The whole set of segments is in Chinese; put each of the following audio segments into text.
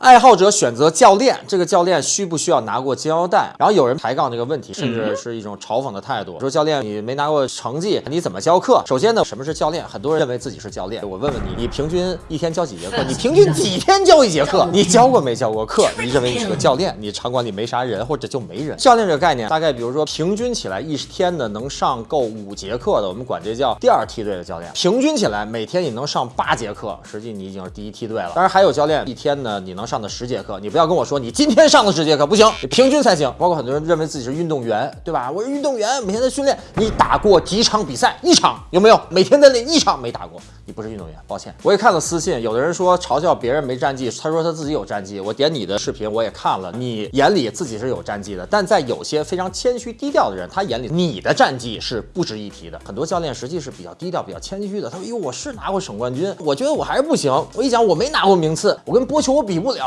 爱好者选择教练，这个教练需不需要拿过金腰带？然后有人抬杠这个问题，甚至是一种嘲讽的态度，说教练你没拿过成绩，你怎么教课？首先呢，什么是教练？很多人认为自己是教练。我问问你，你平均一天教几节课？你平均几天教一节课？你教过没教过课？你认为你是个教练？你场馆里没啥人，或者就没人？教练这个概念，大概比如说平均起来一天呢能上够五节课的，我们管这叫第二梯队的教练。平均起来每天你能上八节课，实际你已经是第一梯队了。当然还有教练一天呢你能上的十节课，你不要跟我说你今天上的十节课不行，你平均才行。包括很多人认为自己是运动员，对吧？我是运动员，每天在训练。你打过几场比赛？一场有没有？每天在练一场没打过，你不是运动员，抱歉。我也看了私信，有的人说嘲笑别人没战绩，他说他自己有战绩。我点你的视频我也看了，你眼里自己是有战绩的，但在有些非常谦虚低调的人，他眼里你的战绩是不值一提的。很多教练实际是比较低调、比较谦虚的。他说：“哟，我是拿过省冠军，我觉得我还是不行。我一讲我没拿过名次，我跟波球我比不了。”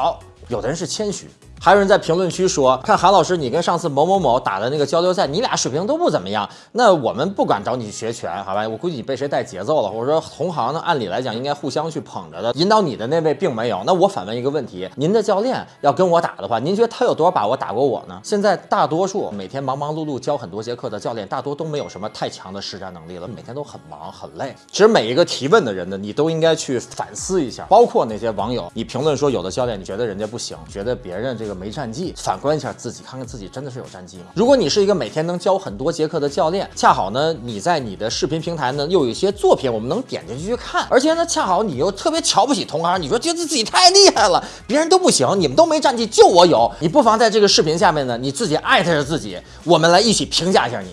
有的人是谦虚。还有人在评论区说，看韩老师，你跟上次某某某打的那个交流赛，你俩水平都不怎么样。那我们不敢找你学拳，好吧？我估计你被谁带节奏了，或者说同行呢？按理来讲应该互相去捧着的。引导你的那位并没有。那我反问一个问题：您的教练要跟我打的话，您觉得他有多少把握打过我呢？现在大多数每天忙忙碌碌教很多节课的教练，大多都没有什么太强的实战能力了，每天都很忙很累。其实每一个提问的人呢，你都应该去反思一下，包括那些网友，你评论说有的教练你觉得人家不行，觉得别人这个没战绩，反。观一下自己，看看自己真的是有战绩吗？如果你是一个每天能教很多节课的教练，恰好呢，你在你的视频平台呢又有一些作品，我们能点进去去看，而且呢，恰好你又特别瞧不起同行，你说觉得自己太厉害了，别人都不行，你们都没战绩，就我有，你不妨在这个视频下面呢，你自己艾特着自己，我们来一起评价一下你。